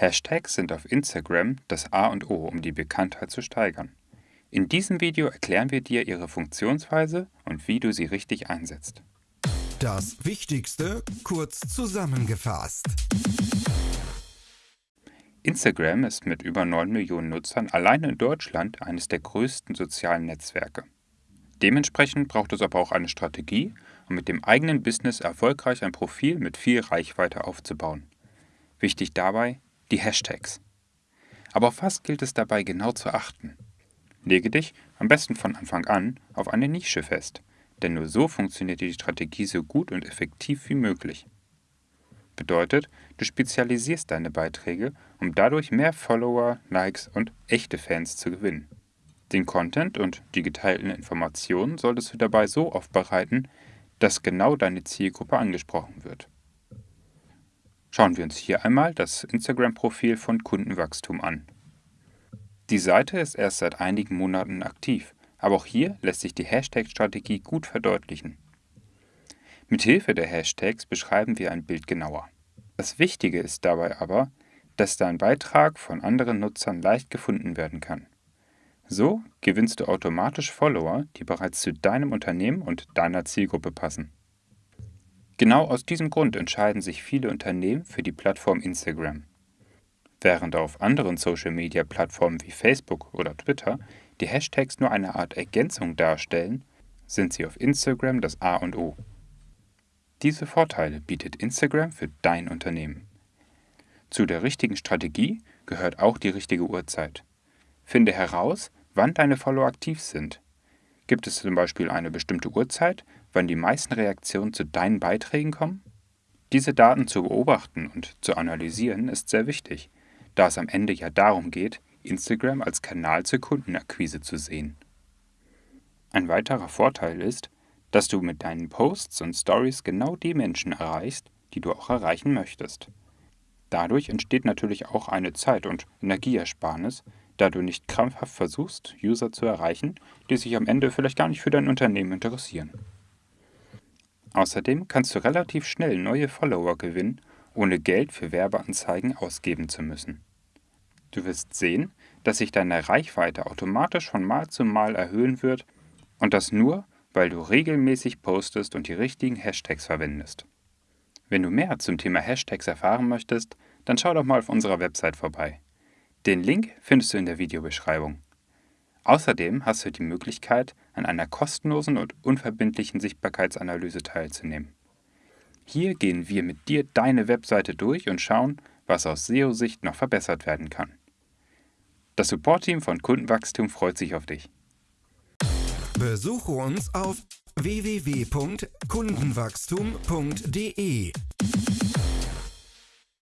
Hashtags sind auf Instagram das A und O, um die Bekanntheit zu steigern. In diesem Video erklären wir dir ihre Funktionsweise und wie du sie richtig einsetzt. Das Wichtigste kurz zusammengefasst. Instagram ist mit über 9 Millionen Nutzern allein in Deutschland eines der größten sozialen Netzwerke. Dementsprechend braucht es aber auch eine Strategie, um mit dem eigenen Business erfolgreich ein Profil mit viel Reichweite aufzubauen. Wichtig dabei, die Hashtags. Aber auf was gilt es dabei genau zu achten? Lege dich, am besten von Anfang an, auf eine Nische fest, denn nur so funktioniert die Strategie so gut und effektiv wie möglich. Bedeutet, du spezialisierst deine Beiträge, um dadurch mehr Follower, Likes und echte Fans zu gewinnen. Den Content und die geteilten Informationen solltest du dabei so aufbereiten, dass genau deine Zielgruppe angesprochen wird. Schauen wir uns hier einmal das Instagram-Profil von Kundenwachstum an. Die Seite ist erst seit einigen Monaten aktiv, aber auch hier lässt sich die Hashtag-Strategie gut verdeutlichen. Mithilfe der Hashtags beschreiben wir ein Bild genauer. Das Wichtige ist dabei aber, dass dein Beitrag von anderen Nutzern leicht gefunden werden kann. So gewinnst du automatisch Follower, die bereits zu deinem Unternehmen und deiner Zielgruppe passen. Genau aus diesem Grund entscheiden sich viele Unternehmen für die Plattform Instagram. Während auf anderen Social-Media-Plattformen wie Facebook oder Twitter die Hashtags nur eine Art Ergänzung darstellen, sind sie auf Instagram das A und O. Diese Vorteile bietet Instagram für dein Unternehmen. Zu der richtigen Strategie gehört auch die richtige Uhrzeit. Finde heraus, wann deine Follower aktiv sind. Gibt es zum Beispiel eine bestimmte Uhrzeit, wann die meisten Reaktionen zu deinen Beiträgen kommen? Diese Daten zu beobachten und zu analysieren ist sehr wichtig, da es am Ende ja darum geht, Instagram als Kanal zur Kundenakquise zu sehen. Ein weiterer Vorteil ist, dass du mit deinen Posts und Stories genau die Menschen erreichst, die du auch erreichen möchtest. Dadurch entsteht natürlich auch eine Zeit- und Energieersparnis, da du nicht krampfhaft versuchst, User zu erreichen, die sich am Ende vielleicht gar nicht für dein Unternehmen interessieren. Außerdem kannst du relativ schnell neue Follower gewinnen, ohne Geld für Werbeanzeigen ausgeben zu müssen. Du wirst sehen, dass sich deine Reichweite automatisch von Mal zu Mal erhöhen wird und das nur, weil du regelmäßig postest und die richtigen Hashtags verwendest. Wenn du mehr zum Thema Hashtags erfahren möchtest, dann schau doch mal auf unserer Website vorbei. Den Link findest du in der Videobeschreibung. Außerdem hast du die Möglichkeit, an einer kostenlosen und unverbindlichen Sichtbarkeitsanalyse teilzunehmen. Hier gehen wir mit dir deine Webseite durch und schauen, was aus SEO-Sicht noch verbessert werden kann. Das Support-Team von Kundenwachstum freut sich auf dich. Besuche uns auf www.kundenwachstum.de